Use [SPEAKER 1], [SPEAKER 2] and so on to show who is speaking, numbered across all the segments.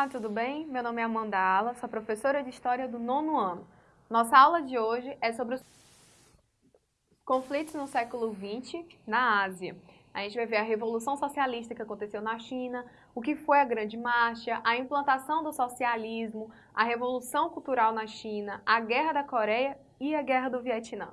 [SPEAKER 1] Olá, tudo bem? Meu nome é Amanda Ala, sou professora de História do nono ano. Nossa aula de hoje é sobre os conflitos no século XX na Ásia. A gente vai ver a Revolução Socialista que aconteceu na China, o que foi a Grande Marcha, a implantação do socialismo, a Revolução Cultural na China, a Guerra da Coreia e a Guerra do Vietnã.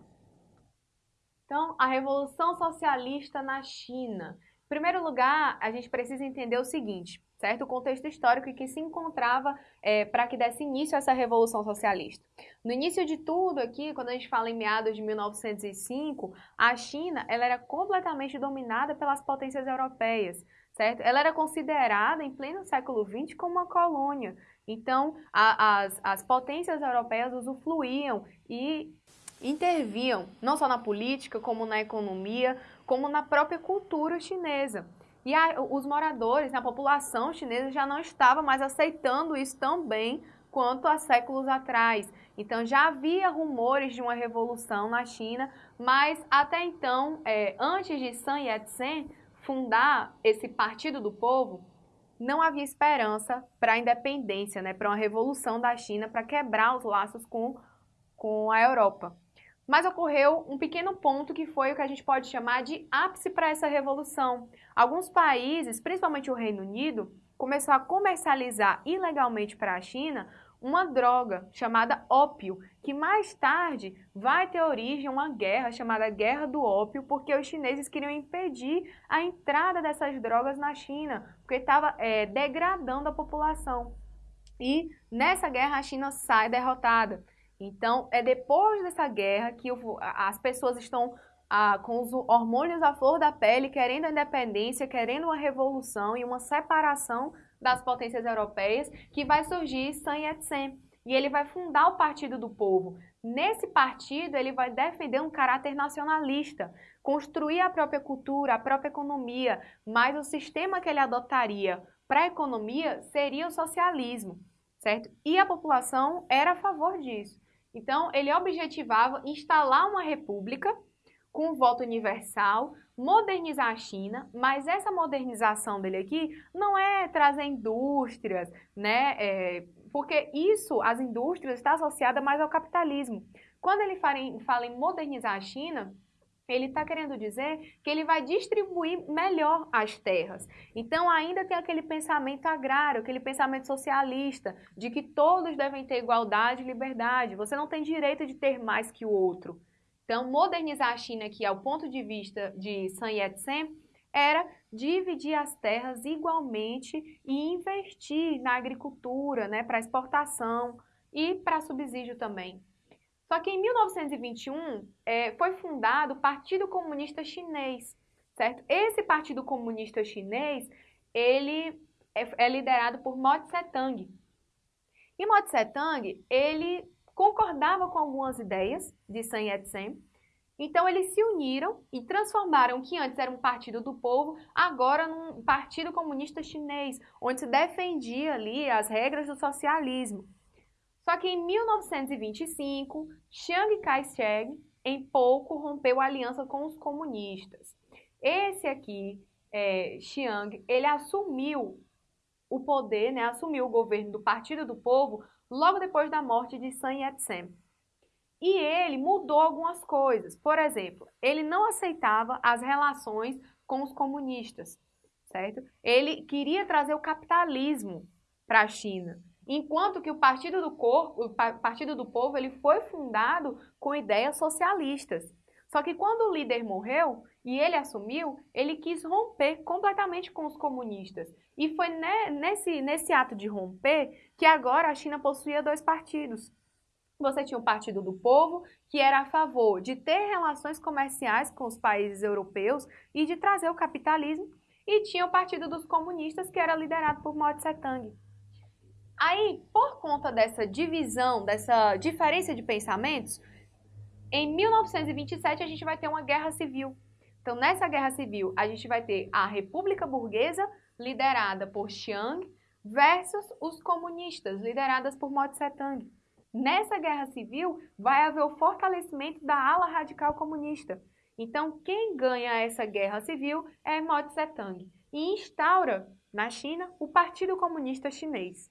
[SPEAKER 1] Então, a Revolução Socialista na China. Em primeiro lugar, a gente precisa entender o seguinte, certo? O contexto histórico em que se encontrava é, para que desse início a essa Revolução Socialista. No início de tudo aqui, quando a gente fala em meados de 1905, a China ela era completamente dominada pelas potências europeias, certo? Ela era considerada, em pleno século XX, como uma colônia. Então, a, as, as potências europeias usufruíam e interviam, não só na política, como na economia, como na própria cultura chinesa. E a, os moradores, a população chinesa já não estava mais aceitando isso tão bem quanto há séculos atrás. Então já havia rumores de uma revolução na China, mas até então, é, antes de Sun Yat-sen fundar esse Partido do Povo, não havia esperança para a independência, né, para uma revolução da China, para quebrar os laços com, com a Europa. Mas ocorreu um pequeno ponto que foi o que a gente pode chamar de ápice para essa revolução. Alguns países, principalmente o Reino Unido, começou a comercializar ilegalmente para a China uma droga chamada ópio, que mais tarde vai ter origem uma guerra chamada Guerra do Ópio, porque os chineses queriam impedir a entrada dessas drogas na China, porque estava é, degradando a população. E nessa guerra a China sai derrotada. Então, é depois dessa guerra que as pessoas estão ah, com os hormônios à flor da pele, querendo a independência, querendo uma revolução e uma separação das potências europeias, que vai surgir Sun Yat-sen. E ele vai fundar o Partido do Povo. Nesse partido, ele vai defender um caráter nacionalista, construir a própria cultura, a própria economia, mas o sistema que ele adotaria para a economia seria o socialismo, certo? E a população era a favor disso. Então, ele objetivava instalar uma república com voto universal, modernizar a China, mas essa modernização dele aqui não é trazer indústrias, né? É, porque isso, as indústrias, está associada mais ao capitalismo. Quando ele fala em, fala em modernizar a China, ele está querendo dizer que ele vai distribuir melhor as terras. Então ainda tem aquele pensamento agrário, aquele pensamento socialista, de que todos devem ter igualdade e liberdade. Você não tem direito de ter mais que o outro. Então modernizar a China aqui ao ponto de vista de Sun Yat-sen era dividir as terras igualmente e investir na agricultura, né, para exportação e para subsídio também. Só que em 1921 é, foi fundado o Partido Comunista Chinês, certo? Esse Partido Comunista Chinês, ele é, é liderado por Mao Tse-tung. E Mao Tse-tung, ele concordava com algumas ideias de Sun Yat-sen, então eles se uniram e transformaram o que antes era um partido do povo, agora num partido comunista chinês, onde se defendia ali as regras do socialismo. Só que em 1925, Chiang Kai-shek em pouco rompeu a aliança com os comunistas. Esse aqui, é, Chiang, ele assumiu o poder, né, assumiu o governo do Partido do Povo logo depois da morte de Sun Yat-sen. E ele mudou algumas coisas. Por exemplo, ele não aceitava as relações com os comunistas, certo? Ele queria trazer o capitalismo para a China. Enquanto que o Partido do Corpo, o Partido do Povo, ele foi fundado com ideias socialistas. Só que quando o líder morreu e ele assumiu, ele quis romper completamente com os comunistas. E foi nesse, nesse ato de romper que agora a China possuía dois partidos. Você tinha o Partido do Povo, que era a favor de ter relações comerciais com os países europeus e de trazer o capitalismo, e tinha o Partido dos Comunistas, que era liderado por Mao Tse-tung. Aí, por conta dessa divisão, dessa diferença de pensamentos, em 1927 a gente vai ter uma guerra civil. Então, nessa guerra civil, a gente vai ter a República Burguesa, liderada por Chiang, versus os comunistas, lideradas por Mao Tse-tung. Nessa guerra civil, vai haver o fortalecimento da ala radical comunista. Então, quem ganha essa guerra civil é Mao Tse-tung e instaura na China o Partido Comunista Chinês.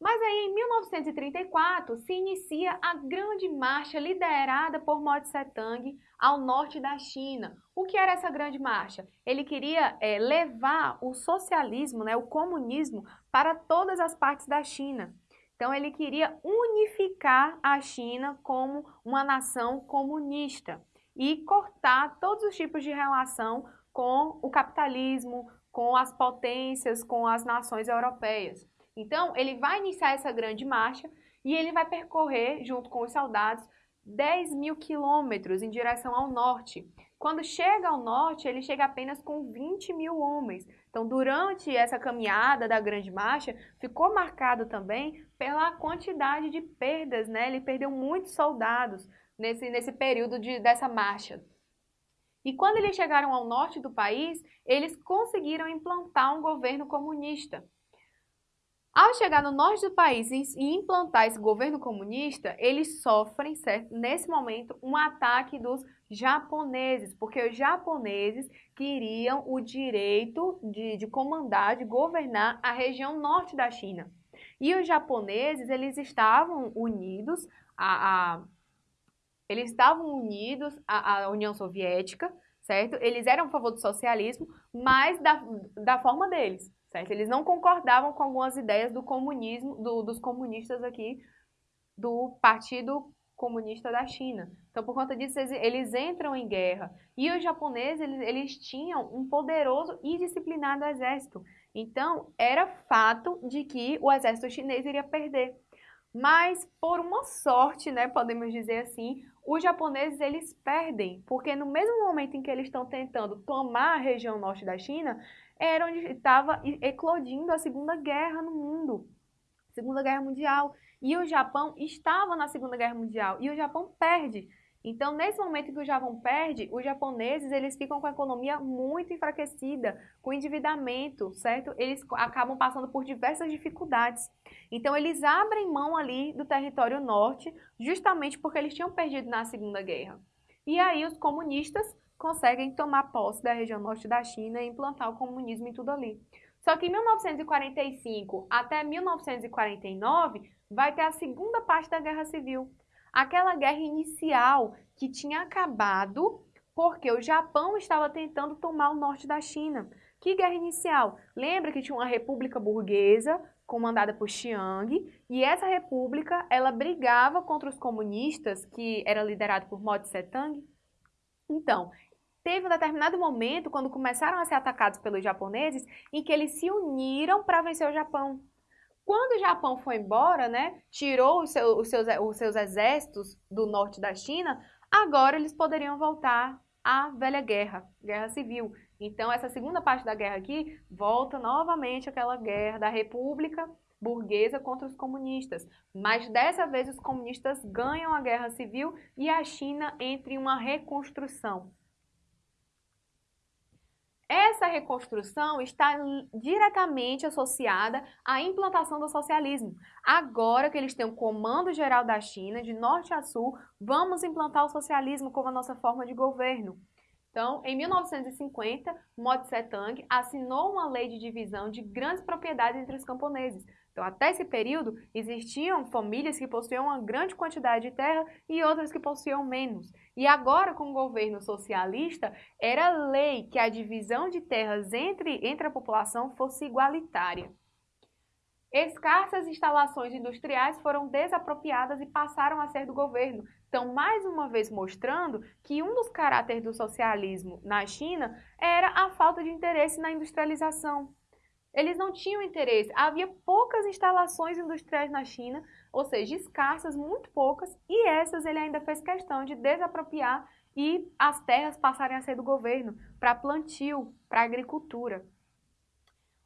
[SPEAKER 1] Mas aí, em 1934, se inicia a Grande Marcha liderada por Mao Tse-tung ao norte da China. O que era essa Grande Marcha? Ele queria é, levar o socialismo, né, o comunismo, para todas as partes da China. Então, ele queria unificar a China como uma nação comunista e cortar todos os tipos de relação com o capitalismo, com as potências, com as nações europeias. Então, ele vai iniciar essa grande marcha e ele vai percorrer, junto com os soldados, 10 mil quilômetros em direção ao norte. Quando chega ao norte, ele chega apenas com 20 mil homens. Então, durante essa caminhada da grande marcha, ficou marcado também pela quantidade de perdas, né? Ele perdeu muitos soldados nesse, nesse período de, dessa marcha. E quando eles chegaram ao norte do país, eles conseguiram implantar um governo comunista. Ao chegar no norte do país e implantar esse governo comunista, eles sofrem, certo, nesse momento, um ataque dos japoneses, porque os japoneses queriam o direito de, de comandar, de governar a região norte da China. E os japoneses, eles estavam unidos a, a eles estavam unidos à, à União Soviética, certo? Eles eram a favor do socialismo, mas da, da forma deles certo? Eles não concordavam com algumas ideias do comunismo, do, dos comunistas aqui, do Partido Comunista da China. Então, por conta disso, eles, eles entram em guerra. E os japoneses, eles, eles tinham um poderoso e disciplinado exército. Então, era fato de que o exército chinês iria perder. Mas, por uma sorte, né, podemos dizer assim, os japoneses eles perdem, porque no mesmo momento em que eles estão tentando tomar a região norte da China, era onde estava eclodindo a Segunda Guerra no mundo, Segunda Guerra Mundial. E o Japão estava na Segunda Guerra Mundial e o Japão perde. Então, nesse momento que o Japão perde, os japoneses eles ficam com a economia muito enfraquecida, com endividamento, certo? Eles acabam passando por diversas dificuldades. Então, eles abrem mão ali do território norte, justamente porque eles tinham perdido na Segunda Guerra. E aí os comunistas conseguem tomar posse da região norte da China e implantar o comunismo em tudo ali. Só que em 1945 até 1949 vai ter a segunda parte da Guerra Civil. Aquela guerra inicial que tinha acabado porque o Japão estava tentando tomar o norte da China. Que guerra inicial? Lembra que tinha uma república burguesa comandada por Chiang, e essa república, ela brigava contra os comunistas, que era liderado por Mao Tse-tung. Então, teve um determinado momento, quando começaram a ser atacados pelos japoneses, em que eles se uniram para vencer o Japão. Quando o Japão foi embora, né, tirou os seus, os, seus, os seus exércitos do norte da China, agora eles poderiam voltar à velha guerra, guerra civil. Então, essa segunda parte da guerra aqui volta novamente àquela guerra da República burguesa contra os comunistas. Mas dessa vez os comunistas ganham a guerra civil e a China entra em uma reconstrução. Essa reconstrução está diretamente associada à implantação do socialismo. Agora que eles têm o comando geral da China, de norte a sul, vamos implantar o socialismo como a nossa forma de governo. Então, em 1950, Mao Tse-tung assinou uma lei de divisão de grandes propriedades entre os camponeses, então, até esse período, existiam famílias que possuíam uma grande quantidade de terra e outras que possuíam menos. E agora, com o governo socialista, era lei que a divisão de terras entre, entre a população fosse igualitária. Escassas instalações industriais foram desapropriadas e passaram a ser do governo. Então, mais uma vez mostrando que um dos caráteres do socialismo na China era a falta de interesse na industrialização. Eles não tinham interesse. Havia poucas instalações industriais na China, ou seja, escassas, muito poucas, e essas ele ainda fez questão de desapropriar e as terras passarem a ser do governo para plantio, para agricultura.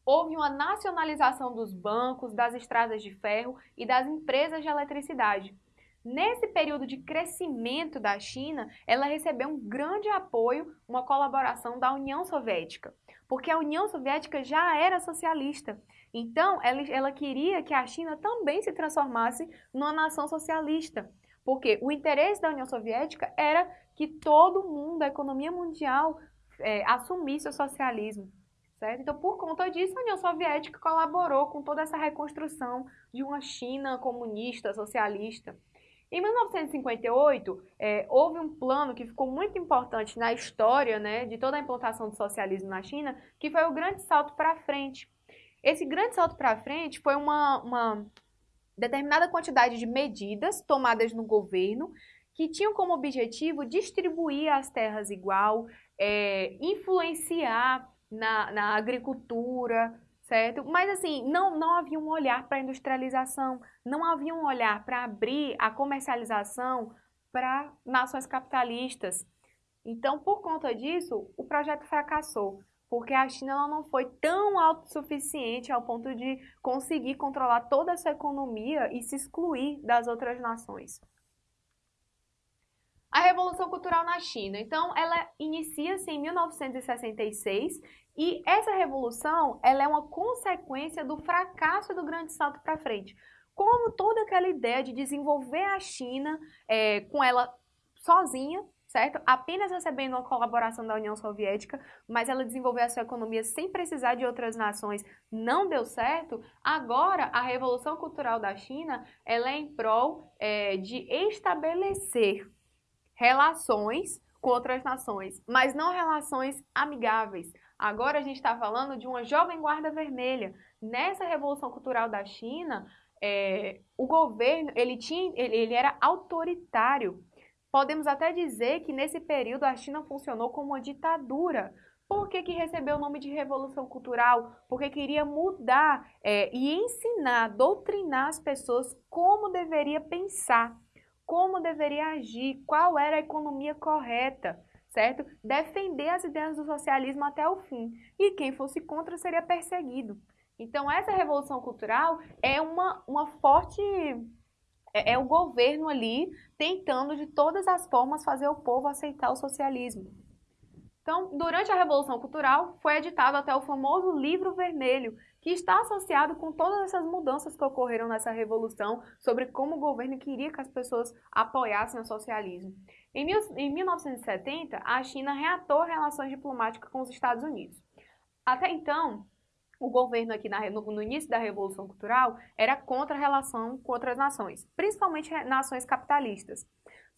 [SPEAKER 1] Houve uma nacionalização dos bancos, das estradas de ferro e das empresas de eletricidade. Nesse período de crescimento da China, ela recebeu um grande apoio, uma colaboração da União Soviética porque a União Soviética já era socialista. Então, ela, ela queria que a China também se transformasse numa nação socialista. Porque o interesse da União Soviética era que todo mundo, a economia mundial, é, assumisse o socialismo. Certo? Então, por conta disso, a União Soviética colaborou com toda essa reconstrução de uma China comunista, socialista. Em 1958, é, houve um plano que ficou muito importante na história né, de toda a implantação do socialismo na China, que foi o Grande Salto para Frente. Esse Grande Salto para Frente foi uma, uma determinada quantidade de medidas tomadas no governo que tinham como objetivo distribuir as terras igual, é, influenciar na, na agricultura, certo? Mas assim, não, não havia um olhar para a industrialização, não havia um olhar para abrir a comercialização para nações capitalistas. Então, por conta disso, o projeto fracassou, porque a China não foi tão autossuficiente ao ponto de conseguir controlar toda essa economia e se excluir das outras nações. A Revolução Cultural na China. Então, ela inicia-se em 1966 e essa revolução ela é uma consequência do fracasso do Grande Salto para Frente. Como toda aquela ideia de desenvolver a China é, com ela sozinha, certo? Apenas recebendo uma colaboração da União Soviética, mas ela desenvolveu a sua economia sem precisar de outras nações, não deu certo. Agora, a Revolução Cultural da China ela é em prol é, de estabelecer relações com outras nações, mas não relações amigáveis. Agora a gente está falando de uma jovem guarda vermelha. Nessa revolução cultural da China, é, o governo ele tinha, ele, ele era autoritário. Podemos até dizer que nesse período a China funcionou como uma ditadura. Por que, que recebeu o nome de Revolução Cultural? Porque queria mudar é, e ensinar, doutrinar as pessoas como deveria pensar como deveria agir, qual era a economia correta, certo? Defender as ideias do socialismo até o fim. E quem fosse contra seria perseguido. Então, essa revolução cultural é uma, uma forte. É, é o governo ali tentando de todas as formas fazer o povo aceitar o socialismo. Então, durante a Revolução Cultural, foi editado até o famoso Livro Vermelho, que está associado com todas essas mudanças que ocorreram nessa revolução sobre como o governo queria que as pessoas apoiassem o socialismo. Em, mil, em 1970, a China reatou relações diplomáticas com os Estados Unidos. Até então, o governo aqui na, no, no, início da Revolução Cultural era contra a relação com outras nações, principalmente nações capitalistas.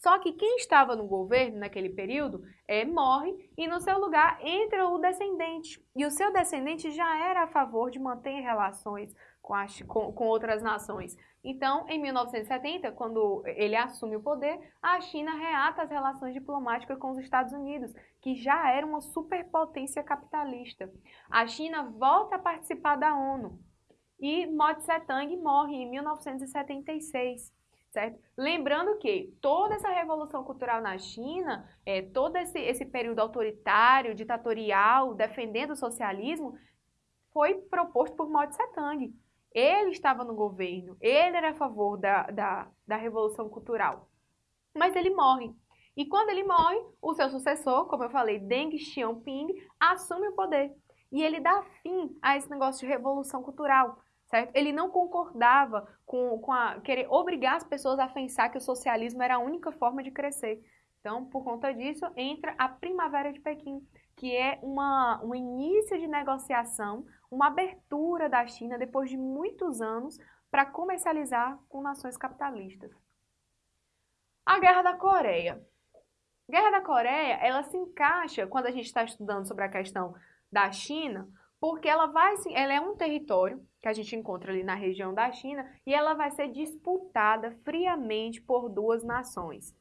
[SPEAKER 1] Só que quem estava no governo naquele período é, morre e no seu lugar entra o descendente. E o seu descendente já era a favor de manter relações com, as, com, com outras nações. Então, em 1970, quando ele assume o poder, a China reata as relações diplomáticas com os Estados Unidos, que já era uma superpotência capitalista. A China volta a participar da ONU e Mao Tse-tung morre em 1976 certo? Lembrando que toda essa revolução cultural na China, é, todo esse, esse período autoritário, ditatorial, defendendo o socialismo, foi proposto por Mao Tse-tung. Ele estava no governo, ele era a favor da, da, da revolução cultural. Mas ele morre. E quando ele morre, o seu sucessor, como eu falei, Deng Xiaoping, assume o poder. E ele dá fim a esse negócio de revolução cultural certo? Ele não concordava com, com a, querer obrigar as pessoas a pensar que o socialismo era a única forma de crescer. Então, por conta disso, entra a Primavera de Pequim, que é uma, um início de negociação, uma abertura da China depois de muitos anos para comercializar com nações capitalistas. A Guerra da Coreia. Guerra da Coreia, ela se encaixa, quando a gente está estudando sobre a questão da China, porque ela vai, ela é um território que a gente encontra ali na região da China e ela vai ser disputada friamente por duas nações.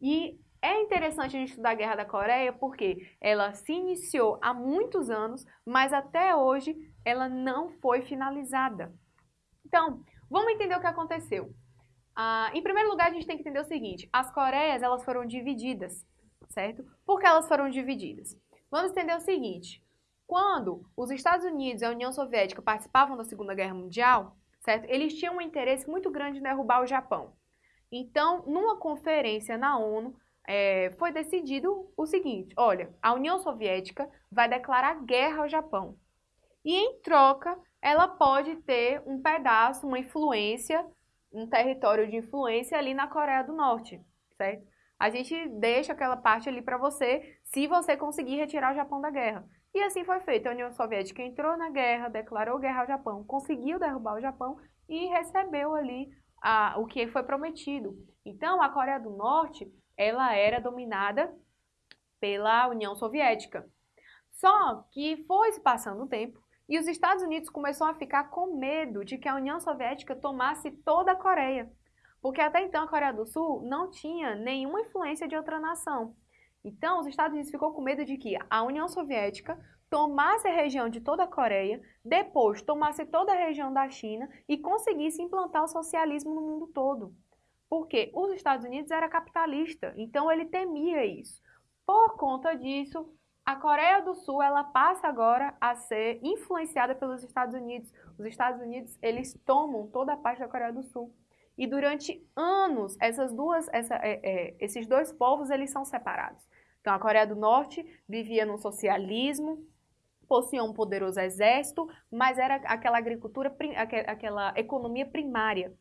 [SPEAKER 1] E é interessante a gente estudar a Guerra da Coreia porque ela se iniciou há muitos anos, mas até hoje ela não foi finalizada. Então, vamos entender o que aconteceu. Ah, em primeiro lugar, a gente tem que entender o seguinte: as Coreias elas foram divididas, certo? Por que elas foram divididas? Vamos entender o seguinte: quando os Estados Unidos e a União Soviética participavam da Segunda Guerra Mundial, certo? Eles tinham um interesse muito grande em derrubar o Japão. Então, numa conferência na ONU, é, foi decidido o seguinte: olha, a União Soviética vai declarar guerra ao Japão. E em troca, ela pode ter um pedaço, uma influência, um território de influência ali na Coreia do Norte, certo? A gente deixa aquela parte ali para você, se você conseguir retirar o Japão da guerra. E assim foi feito. A União Soviética entrou na guerra, declarou guerra ao Japão, conseguiu derrubar o Japão e recebeu ali a, o que foi prometido. Então, a Coreia do Norte, ela era dominada pela União Soviética. Só que foi se passando o tempo e os Estados Unidos começaram a ficar com medo de que a União Soviética tomasse toda a Coreia. Porque até então a Coreia do Sul não tinha nenhuma influência de outra nação. Então, os Estados Unidos ficou com medo de que a União Soviética tomasse a região de toda a Coreia, depois tomasse toda a região da China e conseguisse implantar o socialismo no mundo todo. Porque os Estados Unidos era capitalista, então ele temia isso. Por conta disso, a Coreia do Sul ela passa agora a ser influenciada pelos Estados Unidos. Os Estados Unidos eles tomam toda a parte da Coreia do Sul. E durante anos essas duas, essa, é, é, esses dois povos eles são separados. Então a Coreia do Norte vivia no socialismo, possuía um poderoso exército, mas era aquela agricultura, aquela economia primária.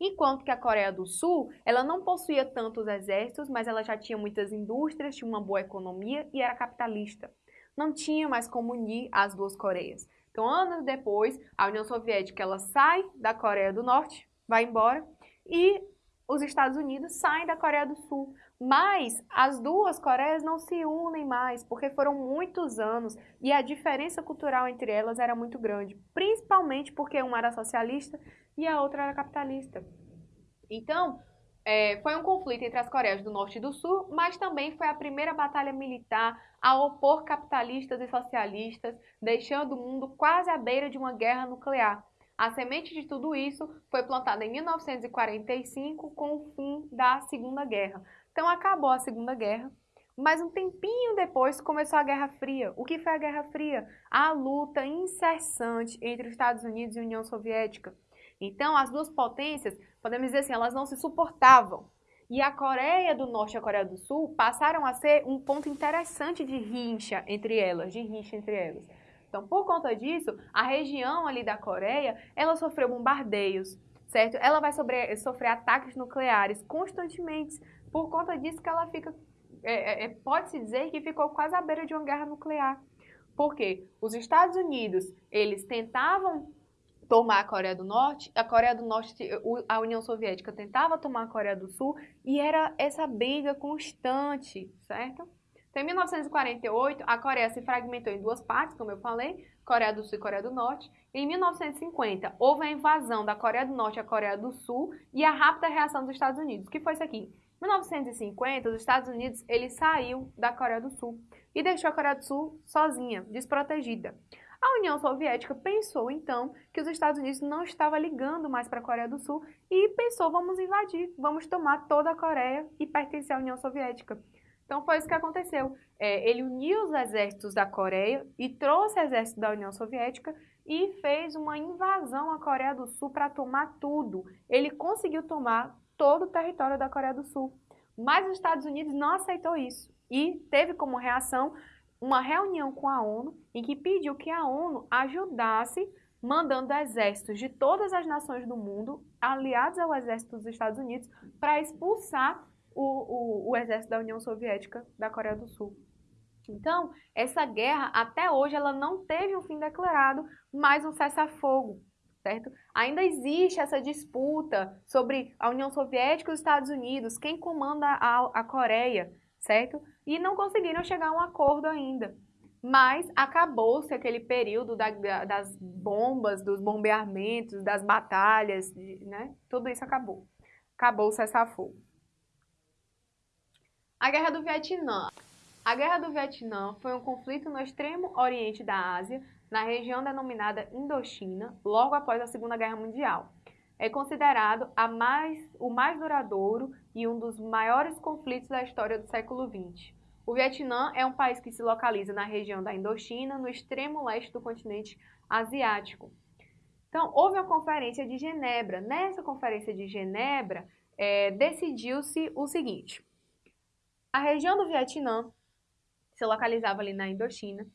[SPEAKER 1] Enquanto que a Coreia do Sul, ela não possuía tantos exércitos, mas ela já tinha muitas indústrias, tinha uma boa economia e era capitalista. Não tinha mais como unir as duas Coreias. Então, anos depois, a União Soviética ela sai da Coreia do Norte, vai embora, e os Estados Unidos saem da Coreia do Sul. Mas as duas Coreias não se unem mais, porque foram muitos anos e a diferença cultural entre elas era muito grande, principalmente porque uma era socialista e a outra era capitalista. Então, é, foi um conflito entre as Coreias do Norte e do Sul, mas também foi a primeira batalha militar a opor capitalistas e socialistas, deixando o mundo quase à beira de uma guerra nuclear. A semente de tudo isso foi plantada em 1945 com o fim da Segunda Guerra. Então acabou a Segunda Guerra, mas um tempinho depois começou a Guerra Fria. O que foi a Guerra Fria? A luta incessante entre os Estados Unidos e a União Soviética. Então as duas potências, podemos dizer assim, elas não se suportavam. E a Coreia do Norte e a Coreia do Sul passaram a ser um ponto interessante de rincha entre elas, de rincha entre elas. Então, por conta disso, a região ali da Coreia, ela sofreu bombardeios, certo? Ela vai sobre, sofrer ataques nucleares constantemente. Por conta disso que ela fica, é, é, é pode-se dizer que ficou quase à beira de uma guerra nuclear. Porque os Estados Unidos, eles tentavam tomar a Coreia do Norte, a Coreia do Norte, a União Soviética tentava tomar a Coreia do Sul e era essa briga constante, certo? Então, em 1948, a Coreia se fragmentou em duas partes, como eu falei, Coreia do Sul e Coreia do Norte. Em 1950, houve a invasão da Coreia do Norte à Coreia do Sul e a rápida reação dos Estados Unidos. Que foi isso aqui? Em 1950, os Estados Unidos ele saiu da Coreia do Sul e deixou a Coreia do Sul sozinha, desprotegida. A União Soviética pensou então que os Estados Unidos não estavam ligando mais para a Coreia do Sul e pensou vamos invadir, vamos tomar toda a Coreia e pertencer à União Soviética. Então foi isso que aconteceu. É, ele uniu os exércitos da Coreia e trouxe exército da União Soviética e fez uma invasão à Coreia do Sul para tomar tudo. Ele conseguiu tomar todo o território da Coreia do Sul. Mas os Estados Unidos não aceitou isso e teve como reação uma reunião com a ONU em que pediu que a ONU ajudasse mandando exércitos de todas as nações do mundo, aliados ao exército dos Estados Unidos, para expulsar o, o, o exército da União Soviética da Coreia do Sul. Então, essa guerra, até hoje, ela não teve um fim declarado, mas um cessar-fogo, certo? Ainda existe essa disputa sobre a União Soviética e os Estados Unidos, quem comanda a, a Coreia, certo? E não conseguiram chegar a um acordo ainda. Mas acabou-se aquele período da, das bombas, dos bombeamentos, das batalhas, né? Tudo isso acabou. Acabou o cessar-fogo. A Guerra do Vietnã. A Guerra do Vietnã foi um conflito no extremo oriente da Ásia, na região denominada Indochina, logo após a Segunda Guerra Mundial. É considerado mais, o mais duradouro e um dos maiores conflitos da história do século XX. O Vietnã é um país que se localiza na região da Indochina, no extremo leste do continente asiático. Então, houve a Conferência de Genebra. Nessa Conferência de Genebra, é, decidiu-se o seguinte: a região do Vietnã se localizava ali na Indochina,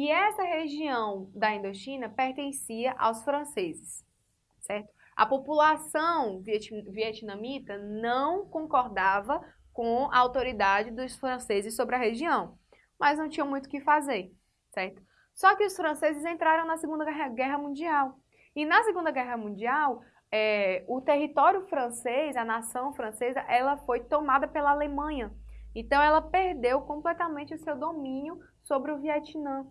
[SPEAKER 1] e essa região da Indochina pertencia aos franceses, certo? A população vietnamita não concordava com a autoridade dos franceses sobre a região, mas não tinha muito o que fazer, certo? Só que os franceses entraram na Segunda Guerra Mundial. E na Segunda Guerra Mundial, é, o território francês, a nação francesa, ela foi tomada pela Alemanha. Então ela perdeu completamente o seu domínio sobre o Vietnã.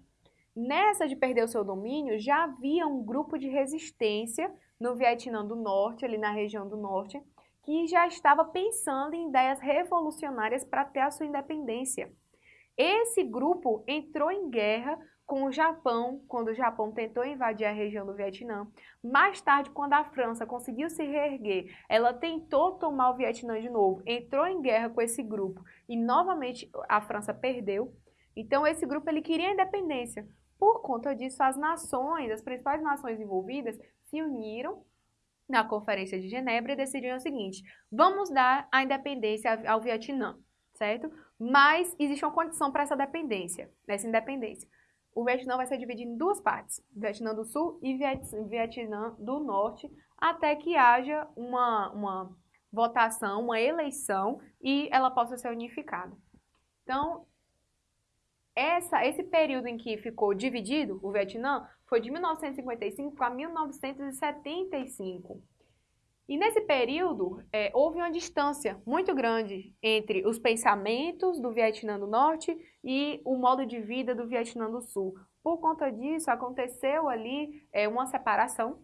[SPEAKER 1] Nessa de perder o seu domínio, já havia um grupo de resistência no Vietnã do Norte, ali na região do Norte, que já estava pensando em ideias revolucionárias para ter a sua independência. Esse grupo entrou em guerra com o Japão, quando o Japão tentou invadir a região do Vietnã. Mais tarde, quando a França conseguiu se reerguer, ela tentou tomar o Vietnã de novo, entrou em guerra com esse grupo e novamente a França perdeu. Então esse grupo ele queria a independência. Por conta disso, as nações, as principais nações envolvidas, se uniram na Conferência de Genebra e decidiram o seguinte: vamos dar a independência ao Vietnã, certo? Mas existe uma condição para essa dependência, nessa independência o Vietnã vai ser dividido em duas partes, Vietnã do Sul e Vietnã do Norte, até que haja uma, uma votação, uma eleição e ela possa ser unificada. Então, essa, esse período em que ficou dividido o Vietnã foi de 1955 a 1975. E nesse período, é, houve uma distância muito grande entre os pensamentos do Vietnã do Norte e o modo de vida do Vietnã do Sul. Por conta disso, aconteceu ali é, uma separação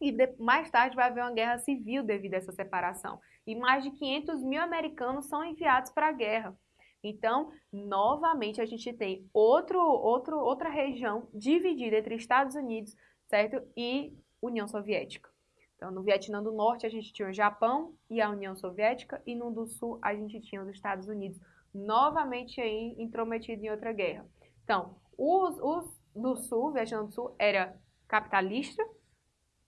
[SPEAKER 1] e de, mais tarde vai haver uma guerra civil devido a essa separação. E mais de 500 mil americanos são enviados para a guerra. Então, novamente, a gente tem outro, outro, outra região dividida entre Estados Unidos certo? e União Soviética. Então, no Vietnã do Norte, a gente tinha o Japão e a União Soviética, e no do Sul, a gente tinha os Estados Unidos, novamente aí intrometido em outra guerra. Então, os, os do Sul, Vietnã do Sul, era capitalista,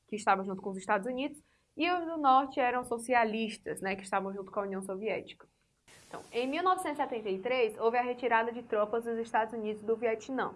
[SPEAKER 1] que estava junto com os Estados Unidos, e os do Norte eram socialistas, né, que estavam junto com a União Soviética. Então, em 1973, houve a retirada de tropas dos Estados Unidos do Vietnã.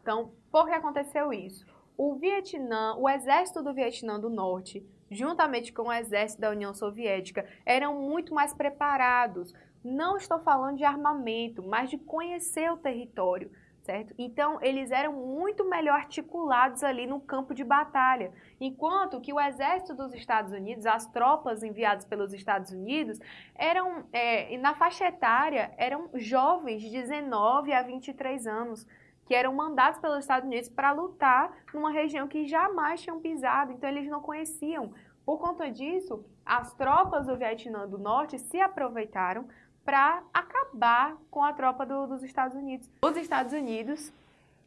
[SPEAKER 1] Então, por que aconteceu isso? O Vietnã, o exército do Vietnã do Norte juntamente com o exército da União Soviética, eram muito mais preparados. Não estou falando de armamento, mas de conhecer o território, certo? Então, eles eram muito melhor articulados ali no campo de batalha. Enquanto que o exército dos Estados Unidos, as tropas enviadas pelos Estados Unidos, eram, é, na faixa etária, eram jovens de 19 a 23 anos que eram mandados pelos Estados Unidos para lutar numa região que jamais tinham pisado, então eles não conheciam. Por conta disso, as tropas do Vietnã do Norte se aproveitaram para acabar com a tropa do, dos Estados Unidos. Os Estados Unidos,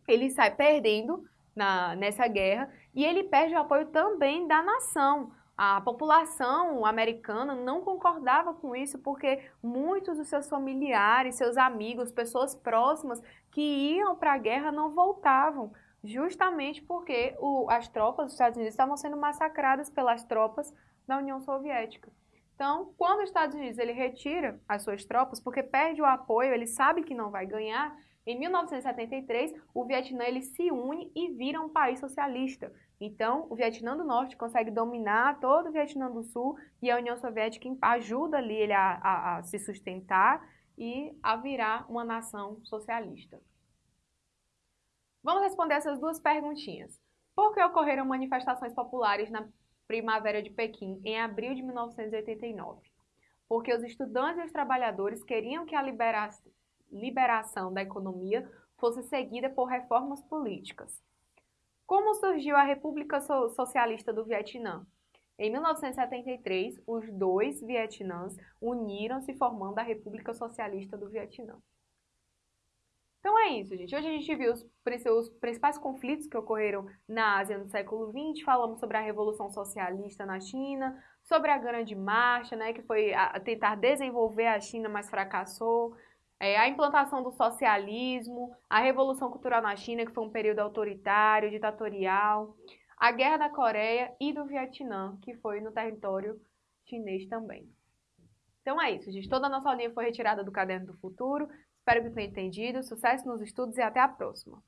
[SPEAKER 1] ele sai perdendo na, nessa guerra e ele perde o apoio também da nação. A população americana não concordava com isso porque muitos dos seus familiares, seus amigos, pessoas próximas que iam para a guerra não voltavam, justamente porque o, as tropas dos Estados Unidos estavam sendo massacradas pelas tropas da União Soviética. Então, quando os Estados Unidos ele retira as suas tropas, porque perde o apoio, ele sabe que não vai ganhar, em 1973, o Vietnã ele se une e vira um país socialista. Então, o Vietnã do Norte consegue dominar todo o Vietnã do Sul e a União Soviética ajuda ali ele a, a, a se sustentar e a virar uma nação socialista. Vamos responder essas duas perguntinhas. Por que ocorreram manifestações populares na Primavera de Pequim em abril de 1989? Porque os estudantes e os trabalhadores queriam que a liberação da economia fosse seguida por reformas políticas. Como surgiu a República Socialista do Vietnã? Em 1973, os dois Vietnãs uniram-se formando a República Socialista do Vietnã. Então é isso, gente. Hoje a gente viu os, principais conflitos que ocorreram na Ásia no século XX, falamos sobre a Revolução Socialista na China, sobre a Grande Marcha, né, que foi a, tentar desenvolver a China, mas fracassou, é, a implantação do socialismo, a Revolução Cultural na China, que foi um período autoritário, ditatorial, a Guerra da Coreia e do Vietnã, que foi no território chinês também. Então é isso, gente. Toda a nossa linha foi retirada do Caderno do Futuro. Espero que tenham entendido. Sucesso nos estudos e até a próxima!